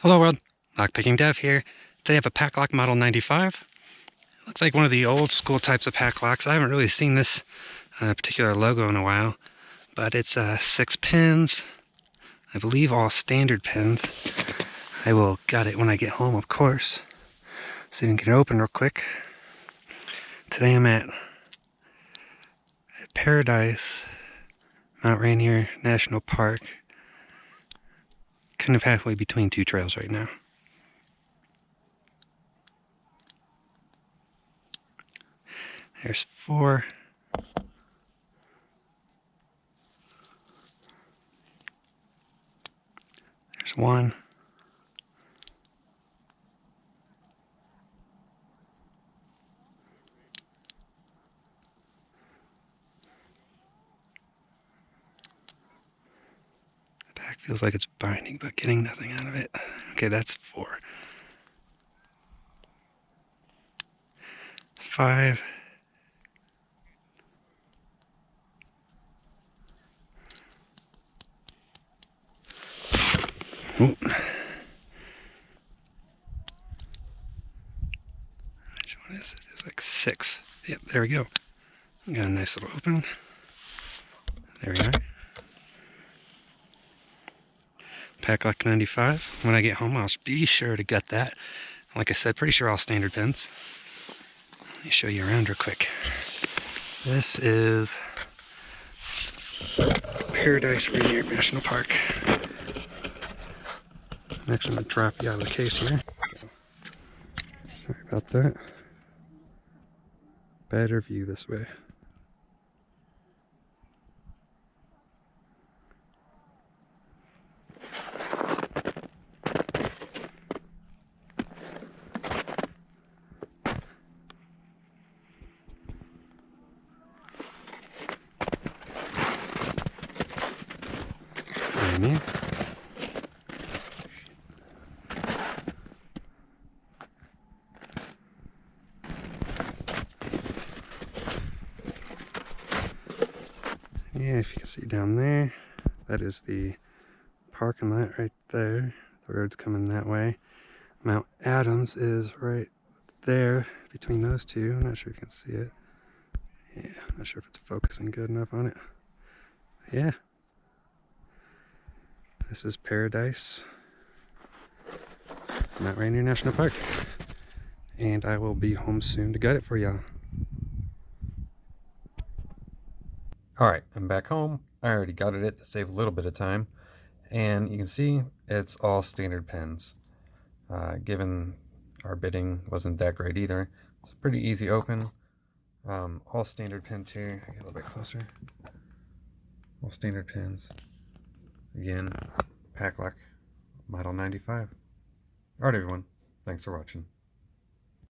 Hello world, Lockpicking Dev here. Today I have a Paclock Model 95. Looks like one of the old school types of Paclocks. I haven't really seen this uh, particular logo in a while, but it's uh, six pins. I believe all standard pins. I will gut it when I get home, of course. See if we can get it open real quick. Today I'm at Paradise, Mount Rainier National Park kind of halfway between two trails right now. There's four. There's one. Feels like it's binding, but getting nothing out of it. Okay, that's four. Five. Ooh. Which one is it? It's like six. Yep, there we go. Got a nice little open. There we are. Paclock 95. When I get home, I'll be sure to gut that. Like I said, pretty sure all standard pins. Let me show you around real quick. This is Paradise Rainier National Park. I'm going to drop you out of the case here. Sorry about that. Better view this way. Yeah, if you can see down there, that is the parking lot right there. The road's coming that way. Mount Adams is right there between those two. I'm not sure if you can see it. Yeah, I'm not sure if it's focusing good enough on it. Yeah, this is Paradise, Mount Rainier National Park. And I will be home soon to gut it for y'all. Alright, I'm back home. I already gutted it to save a little bit of time. And you can see it's all standard pins. Uh, given our bitting wasn't that great either. It's pretty easy open. Um, all standard pins here. Get a little bit closer. All standard pins. Again, Paclock Model 95. Alright everyone, thanks for watching.